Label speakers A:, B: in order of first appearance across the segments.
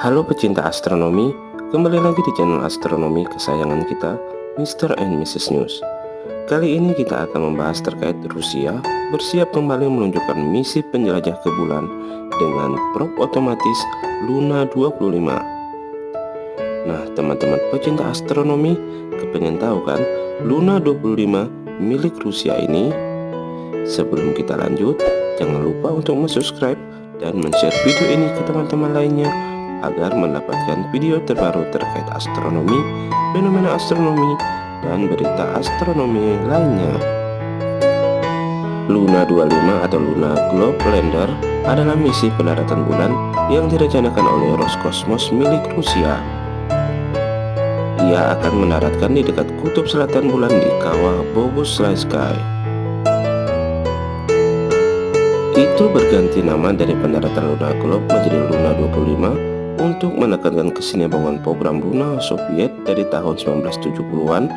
A: Halo pecinta astronomi, kembali lagi di channel astronomi kesayangan kita, Mr. and Mrs. News. Kali ini kita akan membahas terkait Rusia bersiap kembali menunjukkan misi penjelajah ke bulan dengan probe otomatis Luna 25. Nah, teman-teman pecinta astronomi, kepengen tahu kan Luna 25 milik Rusia ini? Sebelum kita lanjut, jangan lupa untuk subscribe dan share video ini ke teman-teman lainnya agar mendapatkan video terbaru terkait astronomi, fenomena astronomi, dan berita astronomi lainnya. Luna 25 atau Luna Globe Lander adalah misi pendaratan bulan yang direncanakan oleh Roskosmos milik Rusia. Ia akan mendaratkan di dekat kutub selatan bulan di kawah Sky. Itu berganti nama dari pendaratan Luna Globe menjadi Luna 25 untuk menekankan kesinambungan program Luna Soviet dari tahun 1970-an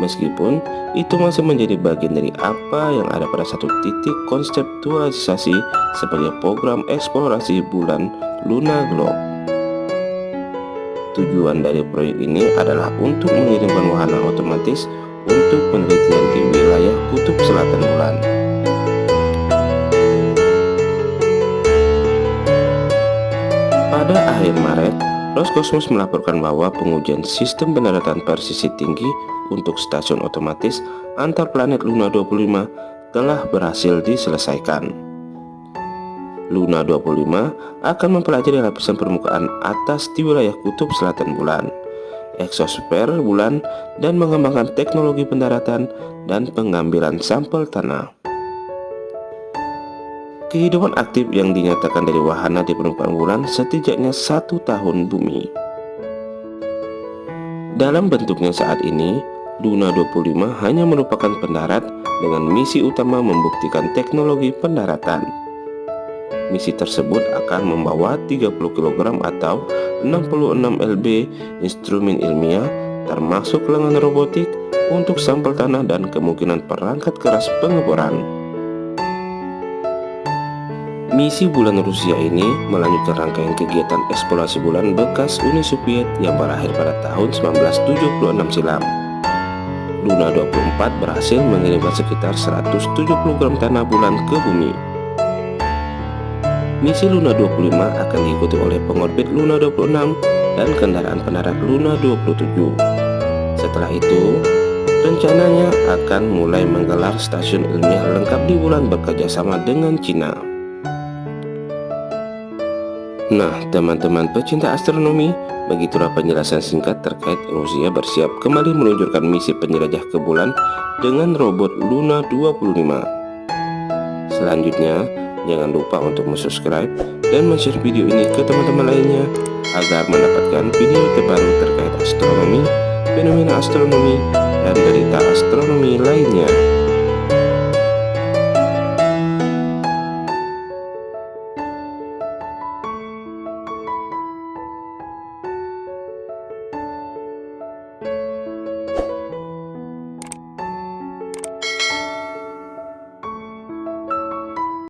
A: meskipun itu masih menjadi bagian dari apa yang ada pada satu titik konseptualisasi sebagai program eksplorasi bulan Luna Globe. Tujuan dari proyek ini adalah untuk mengirimkan wahana otomatis untuk penelitian di wilayah kutub selatan bulan. Pada akhir Maret, Roskosmos melaporkan bahwa pengujian sistem pendaratan presisi tinggi untuk stasiun otomatis antar planet Luna 25 telah berhasil diselesaikan. Luna 25 akan mempelajari lapisan permukaan atas di wilayah kutub selatan bulan, eksosfer bulan, dan mengembangkan teknologi pendaratan dan pengambilan sampel tanah. Kehidupan aktif yang dinyatakan dari wahana di permukaan bulan setidaknya satu tahun bumi. Dalam bentuknya saat ini, Luna 25 hanya merupakan pendarat dengan misi utama membuktikan teknologi pendaratan. Misi tersebut akan membawa 30 kg atau 66 lb instrumen ilmiah termasuk lengan robotik untuk sampel tanah dan kemungkinan perangkat keras pengeboran. Misi bulan Rusia ini melanjutkan rangkaian kegiatan eksplorasi bulan bekas Uni Soviet yang berakhir pada tahun 1976 silam. Luna 24 berhasil mengirimkan sekitar 170 gram tanah bulan ke bumi. Misi Luna 25 akan diikuti oleh pengorbit Luna 26 dan kendaraan pendarat Luna 27. Setelah itu, rencananya akan mulai menggelar stasiun ilmiah lengkap di bulan bekerjasama dengan Cina. Nah, teman-teman pecinta astronomi, begitulah penjelasan singkat terkait Rusia bersiap kembali meluncurkan misi penjelajah ke bulan dengan robot Luna 25. Selanjutnya, jangan lupa untuk subscribe dan share video ini ke teman-teman lainnya agar mendapatkan video terbaru terkait astronomi, fenomena astronomi, dan berita astronomi lainnya.